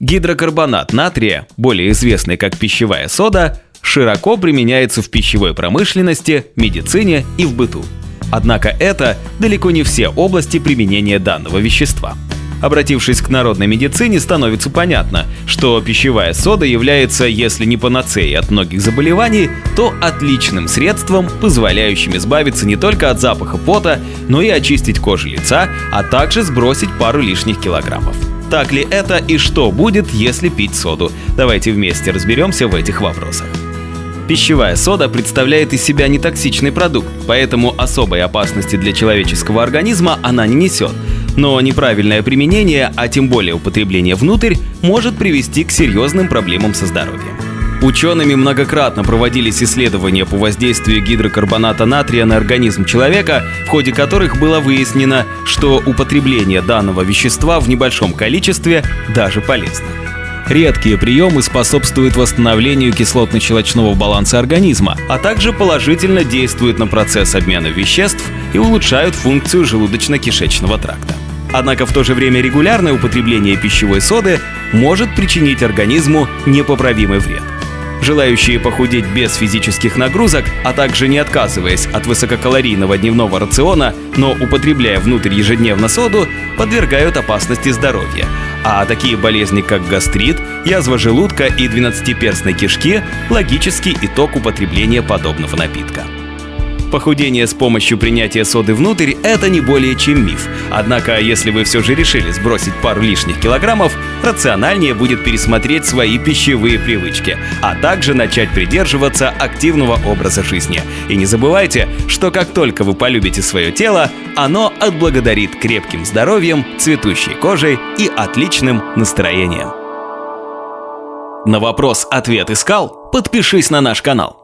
Гидрокарбонат натрия, более известный как пищевая сода, широко применяется в пищевой промышленности, медицине и в быту. Однако это далеко не все области применения данного вещества. Обратившись к народной медицине, становится понятно, что пищевая сода является, если не панацеей от многих заболеваний, то отличным средством, позволяющим избавиться не только от запаха пота, но и очистить кожу лица, а также сбросить пару лишних килограммов. Так ли это и что будет, если пить соду? Давайте вместе разберемся в этих вопросах. Пищевая сода представляет из себя нетоксичный продукт, поэтому особой опасности для человеческого организма она не несет. Но неправильное применение, а тем более употребление внутрь, может привести к серьезным проблемам со здоровьем. Учеными многократно проводились исследования по воздействию гидрокарбоната натрия на организм человека, в ходе которых было выяснено, что употребление данного вещества в небольшом количестве даже полезно. Редкие приемы способствуют восстановлению кислотно-щелочного баланса организма, а также положительно действуют на процесс обмена веществ и улучшают функцию желудочно-кишечного тракта. Однако в то же время регулярное употребление пищевой соды может причинить организму непоправимый вред. Желающие похудеть без физических нагрузок, а также не отказываясь от высококалорийного дневного рациона, но употребляя внутрь ежедневно соду, подвергают опасности здоровья. А такие болезни, как гастрит, язва желудка и двенадцатиперстной кишки – логический итог употребления подобного напитка. Похудение с помощью принятия соды внутрь – это не более чем миф. Однако, если вы все же решили сбросить пару лишних килограммов, рациональнее будет пересмотреть свои пищевые привычки, а также начать придерживаться активного образа жизни. И не забывайте, что как только вы полюбите свое тело, оно отблагодарит крепким здоровьем, цветущей кожей и отличным настроением. На вопрос «Ответ искал?» Подпишись на наш канал.